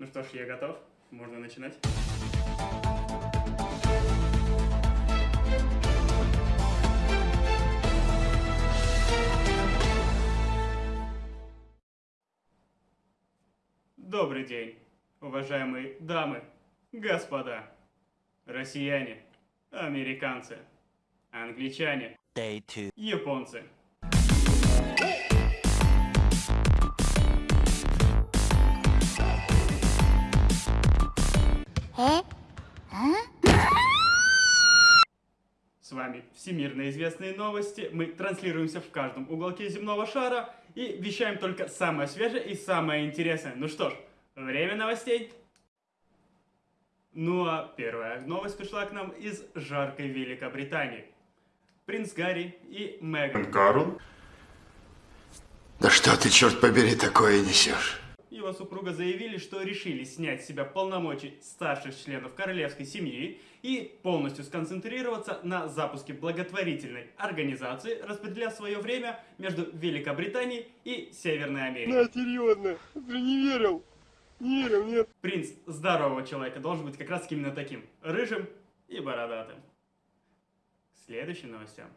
Ну что ж, я готов. Можно начинать. Добрый день, уважаемые дамы, господа, россияне, американцы, англичане, японцы. С вами всемирно известные новости. Мы транслируемся в каждом уголке земного шара и вещаем только самое свежее и самое интересное. Ну что ж, время новостей. Ну а первая новость пришла к нам из жаркой Великобритании. Принц Гарри и Меган Карл? Да что ты, черт побери, такое несешь? Его супруга заявили, что решили снять с себя полномочий старших членов королевской семьи и полностью сконцентрироваться на запуске благотворительной организации, распределяя свое время между Великобританией и Северной Америкой. серьезно, ты не верил? Не верил, нет. Принц здорового человека должен быть как раз именно таким, рыжим и бородатым. К следующим новостям.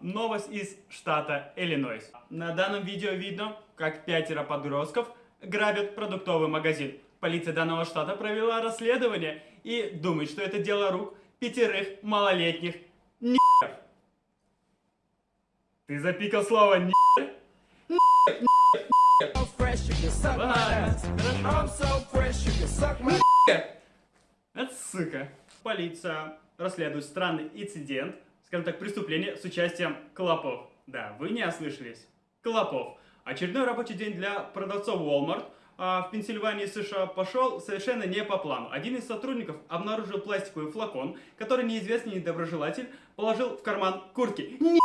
Новость из штата Иллинойс. На данном видео видно, как пятеро подростков грабят продуктовый магазин. Полиция данного штата провела расследование и думает, что это дело рук пятерых малолетних н***ов. Ты запикал слово н***? fresh, you can suck my Ладно, ass. хорошо. I'm so fresh, you can suck my Это сука. Полиция расследует странный инцидент, скажем так, преступление с участием клопов. Да, вы не ослышались. Клопов. Очередной рабочий день для продавцов Walmart а, в Пенсильвании, США пошел совершенно не по плану. Один из сотрудников обнаружил пластиковый флакон, который неизвестный недоброжелатель положил в карман куртки. Нет!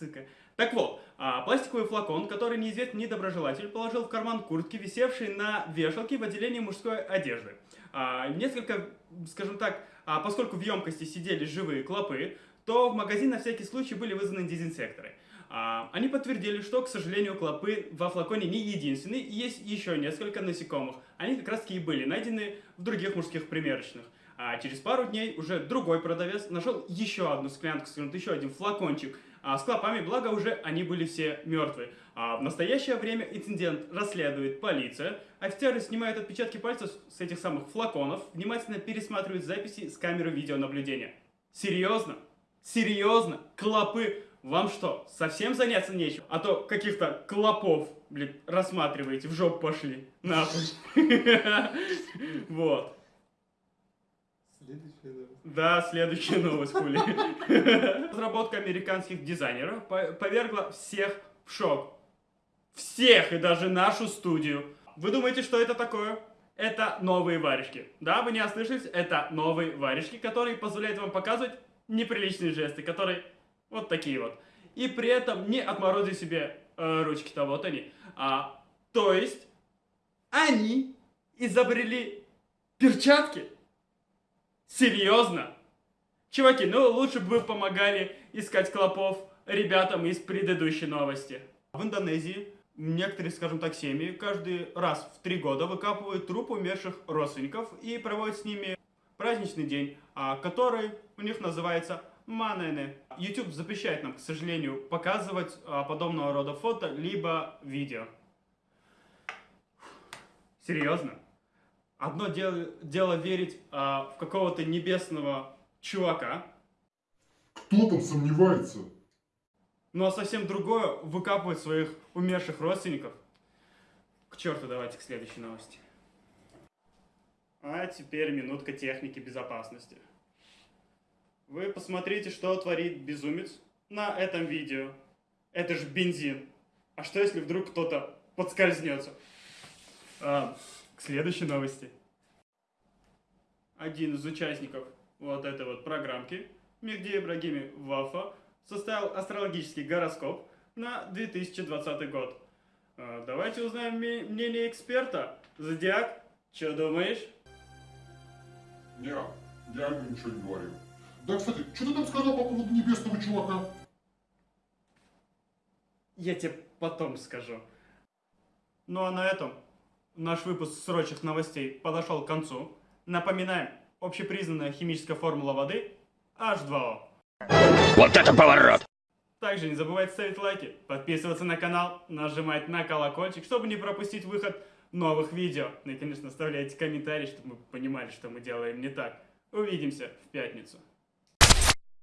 Сука. Так вот, а, пластиковый флакон, который неизвестный недоброжелатель положил в карман куртки, висевшей на вешалке в отделении мужской одежды. А, несколько, скажем так, поскольку в емкости сидели живые клопы, то в магазин на всякий случай были вызваны дезинсекторы. А, они подтвердили, что, к сожалению, клопы во флаконе не единственные, и есть еще несколько насекомых. Они как раз таки и были найдены в других мужских примерочных. А через пару дней уже другой продавец нашел еще одну склянку, скажем, еще один флакончик а, с клопами, благо уже они были все мертвые. А в настоящее время инцидент расследует полиция. Офицеры снимают отпечатки пальцев с этих самых флаконов, внимательно пересматривают записи с камеры видеонаблюдения. Серьезно? Серьезно? Клопы? Вам что, совсем заняться нечем? А то каких-то клопов, блин, рассматриваете, в жопу пошли. Нахуй. Вот. Да, следующая новость, хули. Разработка американских дизайнеров по- повергла всех в шок. Всех, и даже нашу студию. Вы думаете, что это такое? Это новые варежки. Да, вы не ослышались? Это новые варежки, которые позволяют вам показывать неприличные жесты, которые вот такие вот. И при этом не отморозить себе э, ручки-то, вот они. А, то есть, они изобрели перчатки. Серьезно? Чуваки, ну лучше бы вы помогали искать клопов ребятам из предыдущей новости. В Индонезии некоторые, скажем так, семьи каждый раз в три года выкапывают труп умерших родственников и проводят с ними праздничный день, а, который у них называется Манене. YouTube запрещает нам, к сожалению, показывать а, подобного рода фото либо видео. Серьезно? Одно дело, дело верить а, в какого-то небесного чувака, Кто там сомневается? ну а совсем другое выкапывать своих умерших родственников. К черту, давайте к следующей новости. А теперь минутка техники безопасности. Вы посмотрите, что творит безумец на этом видео. Это же бензин. А что если вдруг кто-то подскользнется? А, к следующей новости. Один из участников вот этой вот программки, Мехди Ибрагими Вафа, составил астрологический гороскоп на 2020 год. А, Давайте узнаем мнение эксперта. Зодиак, что думаешь? Не, я ему ничего не говорил. Да, кстати, что ты там сказал по поводу небесного чувака? Я тебе потом скажу. Ну а на этом наш выпуск срочных новостей подошел к концу. Напоминаем, общепризнанная химическая формула воды H2O. Вот это поворот! Также не забывайте ставить лайки, подписываться на канал, нажимать на колокольчик, чтобы не пропустить выход новых видео. Ну и, конечно, оставляйте комментарии, чтобы мы понимали, что мы делаем не так. Увидимся в пятницу.